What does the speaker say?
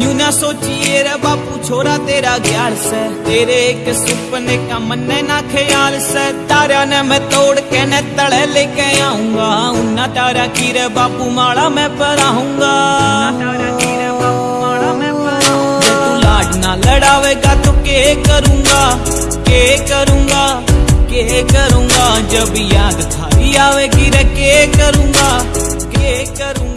New ना सोचिए रे बापू, छोरा तेरा ग्यार से। तेरे एक सपने का मन ना ख्याल से। तारा ने मैं तोड़ के न तड़े लेके आऊँगा। उन्ना तारा की रे बापू, माला मैं पराऊँगा। ना लड़ावेगा तो के करूँगा? के करूँगा? के करूँगा? जब याद थारी आवेगी रे, के करूँगा? के करूँगा?